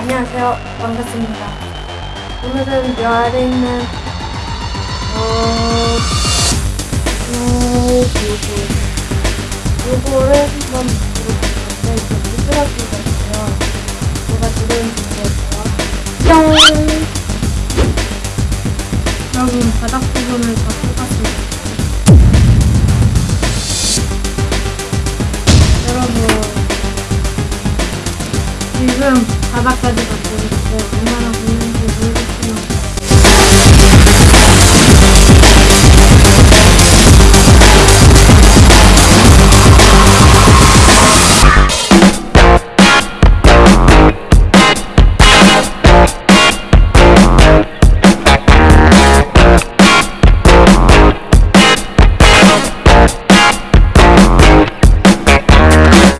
안녕하세요. 반갑습니다. 오늘은 요 아래 있는 어, 요거 요거를 한번 들어보는데 이제 미끄러지가 있어요. 뭐가 들어있는지 모르겠어요. 뿅! 여러분 바닥 부분을 다 닦았습니다. 지금 바닥까지 닦고 얼마나